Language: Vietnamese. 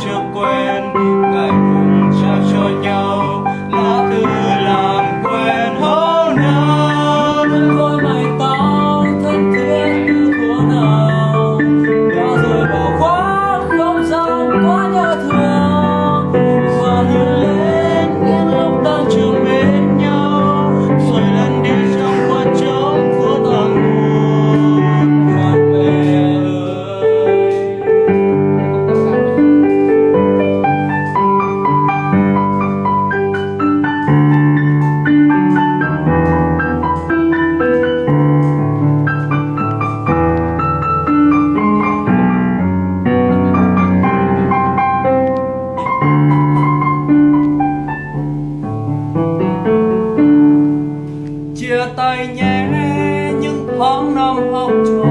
见鬼。Tay nhé những tháng năm học trò